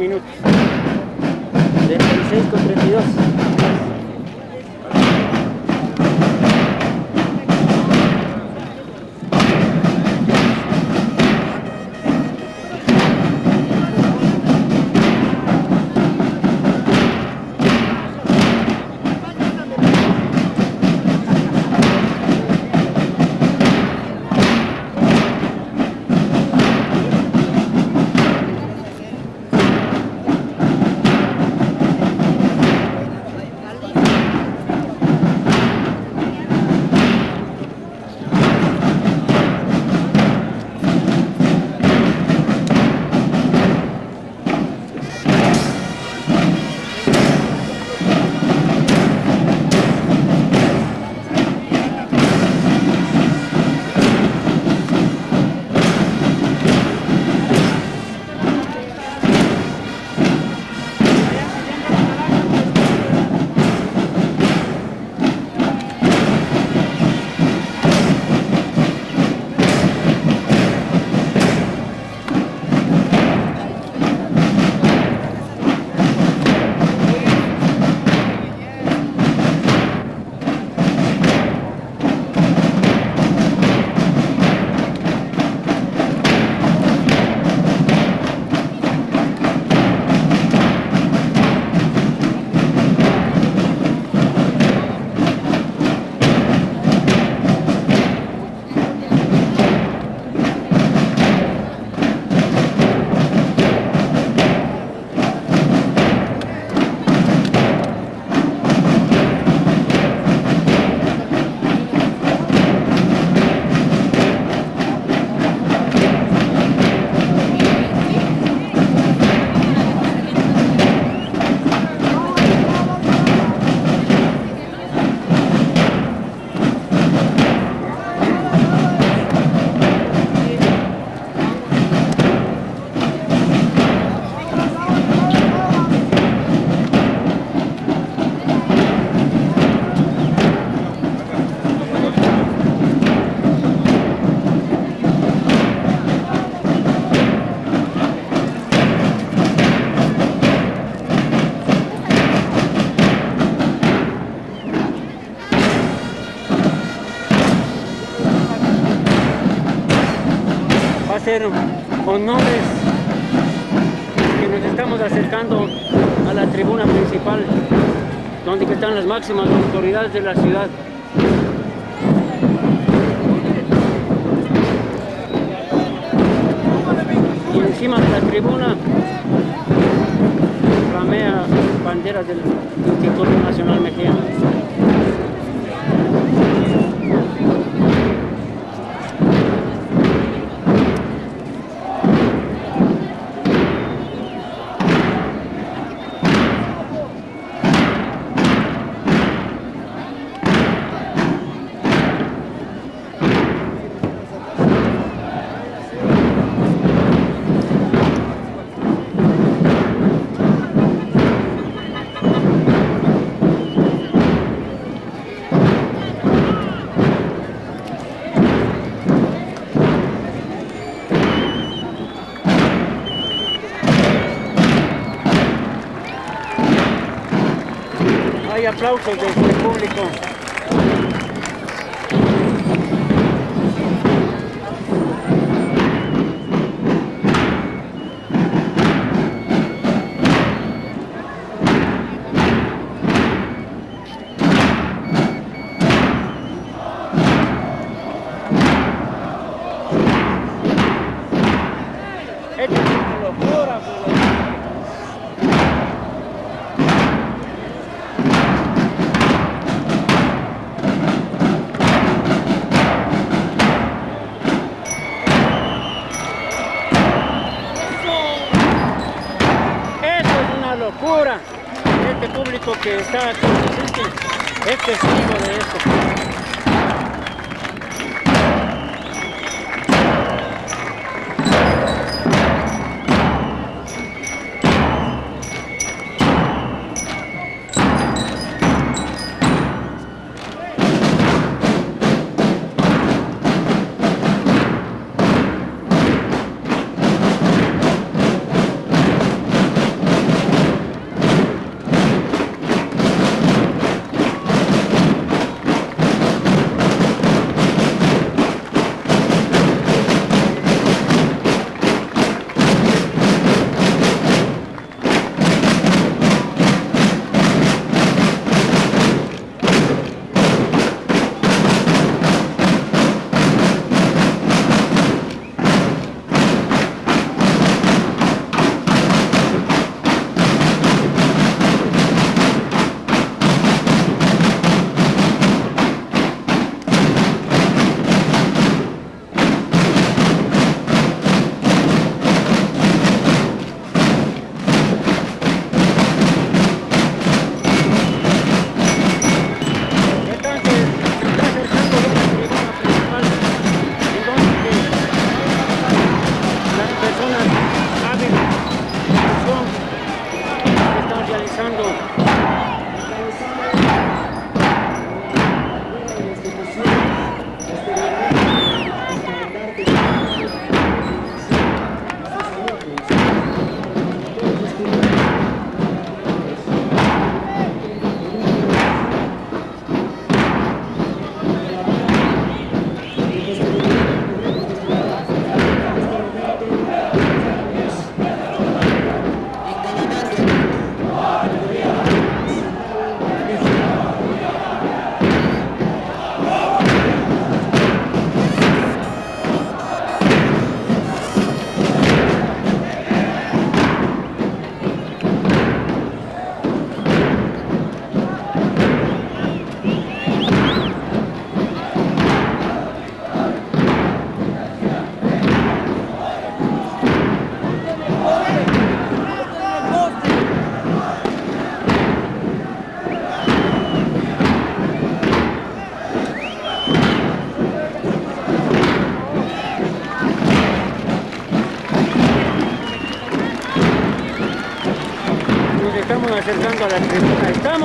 minutos. Ser honores que nos estamos acercando a la tribuna principal donde están las máximas autoridades de la ciudad. Y encima de la tribuna flamea banderas del Instituto Nacional Mexicano. Hay aplausos del público. Locura. Este público que está aquí presente es testigo de esto.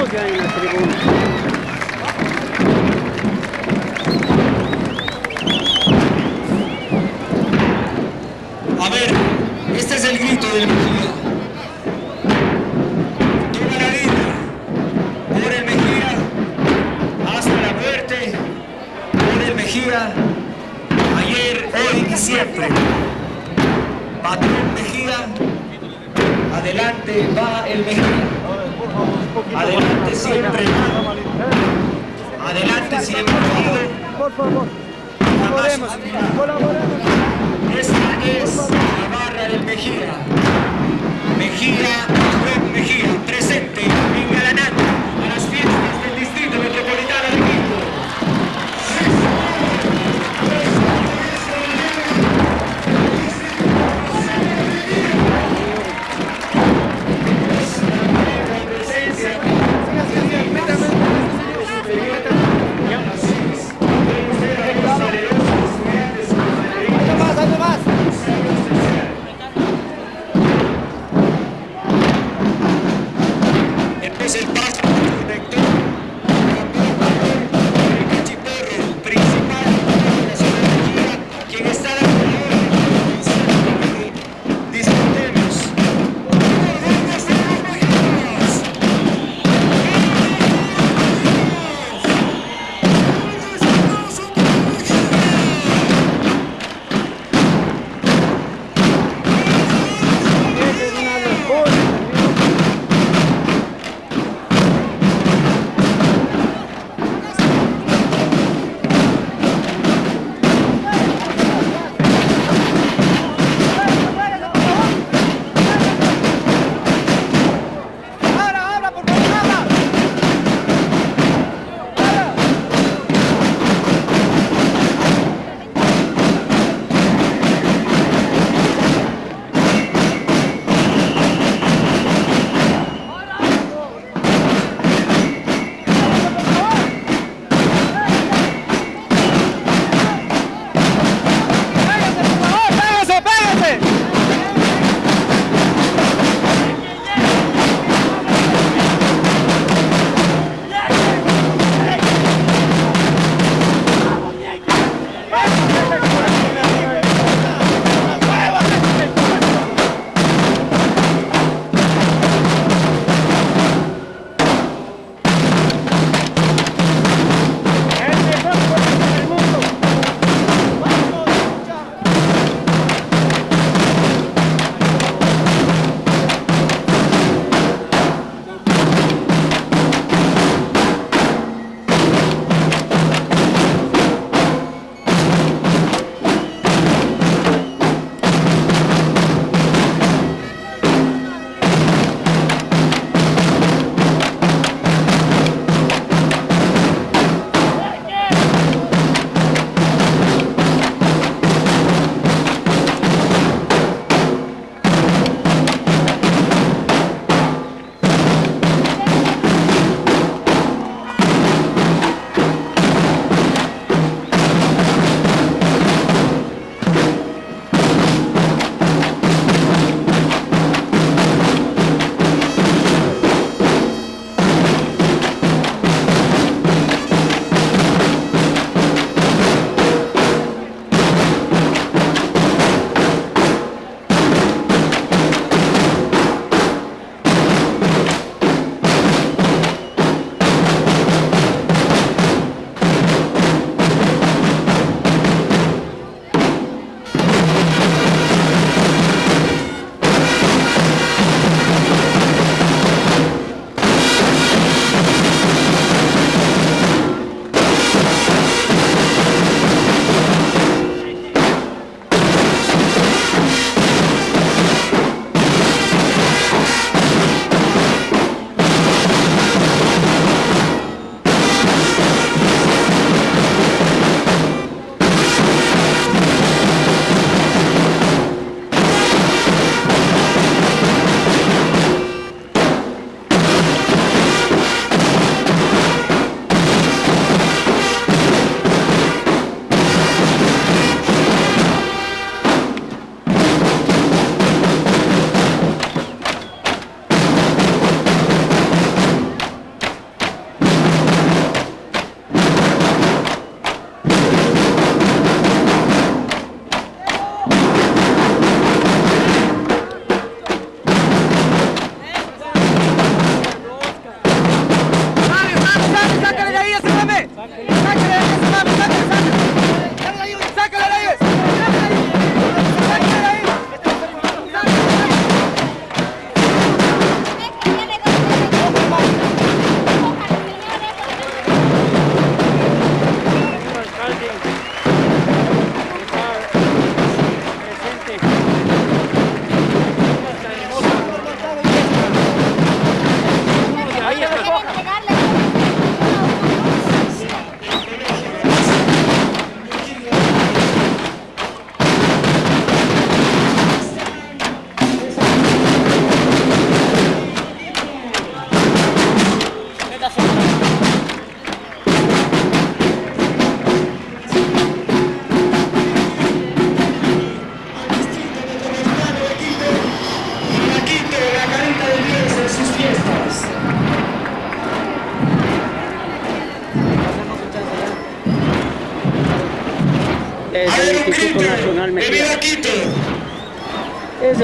Estamos ya en la tribuna.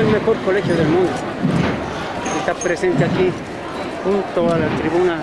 el mejor colegio del mundo. Está presente aquí junto a la tribuna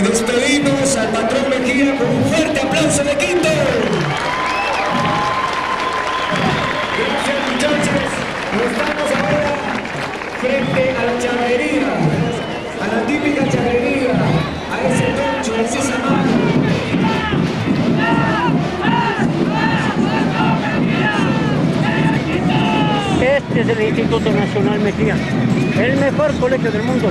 y despedimos al patrón Mejía con un fuerte aplauso de Quito. Gracias muchachos, estamos ahora frente a la charrería, a la típica charrería, a ese toncho, a ese Este es el Instituto Nacional Mejía, el mejor colegio del mundo.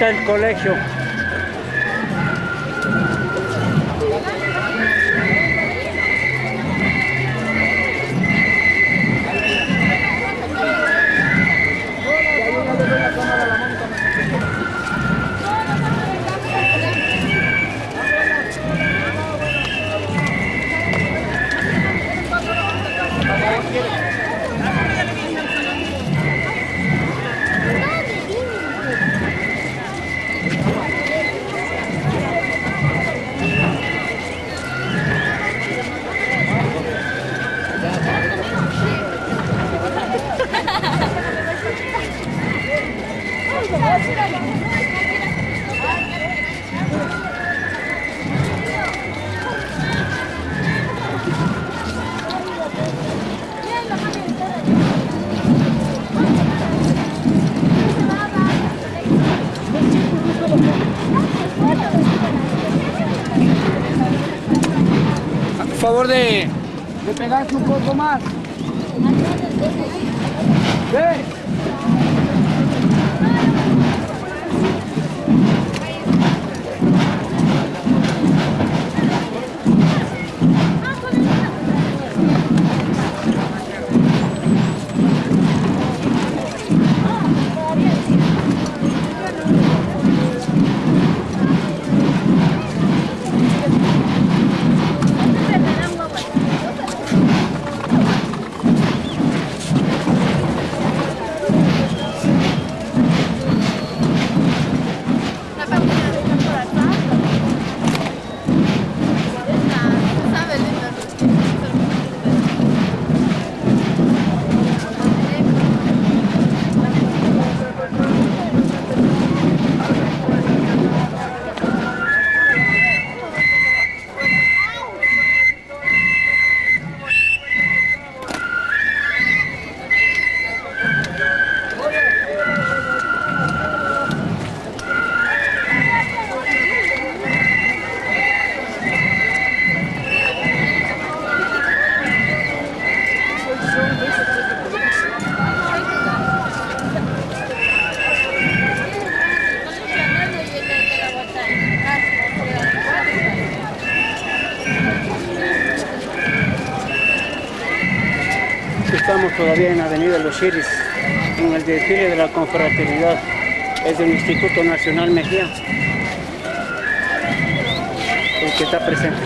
está el colegio. Pegarse un poco más. Ven. En el desfile de la confraternidad. Es del Instituto Nacional Mejía, el que está presente.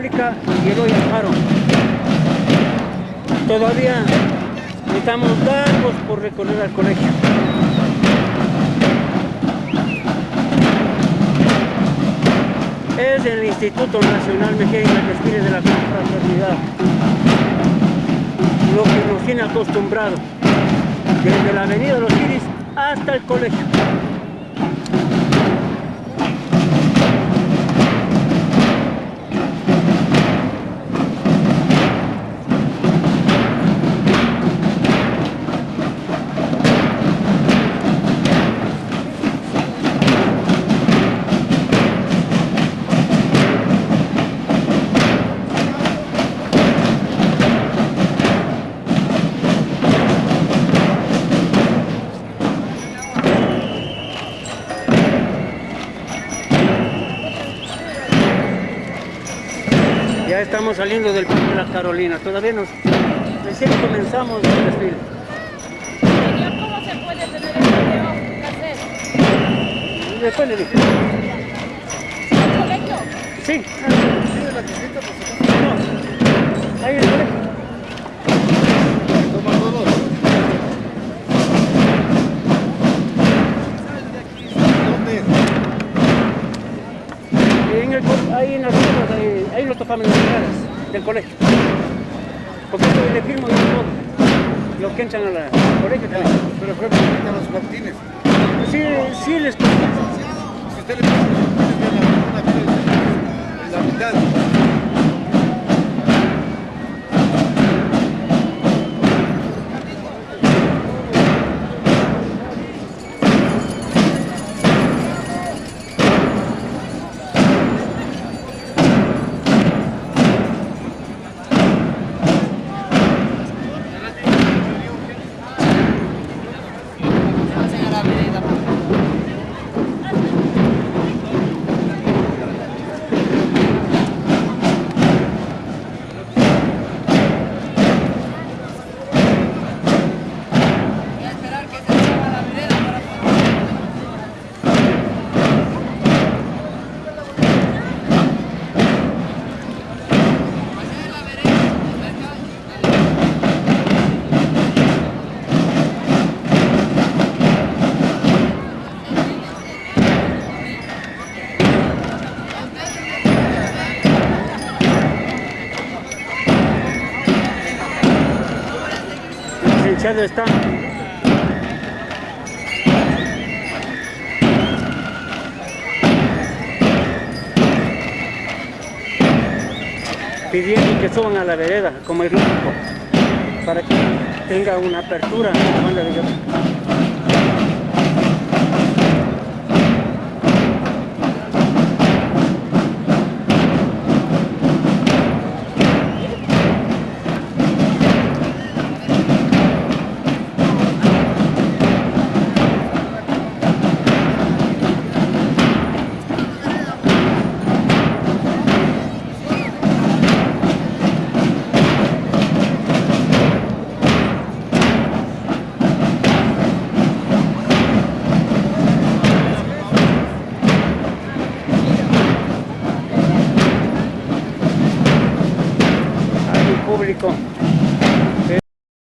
República y Eloy Alfaro. Todavía estamos largos por recorrer al colegio. Es el Instituto Nacional Mejía y Maquespires de la Confraternidad. Lo que nos tiene acostumbrado desde la Avenida de los Iris hasta el colegio. Ya estamos saliendo del Parque de las Carolinas. Todavía nos recién comenzamos el desfile. Señor, ¿cómo se puede tener el video casero? Después le dije. ¿El colegio? Sí. No. Ahí el colegio. En el, ahí en las rutas, ahí, ahí lo topamos en las gradas del colegio. Porque yo le firmo de todo. Los que entran al colegio también. Pero fue a los Martínez. Sí, sí les Si usted le pasa los en la mitad. Licenciado está. Pidiendo que suban a la vereda, como el lógico, para que tenga una apertura.